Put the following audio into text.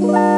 Bye.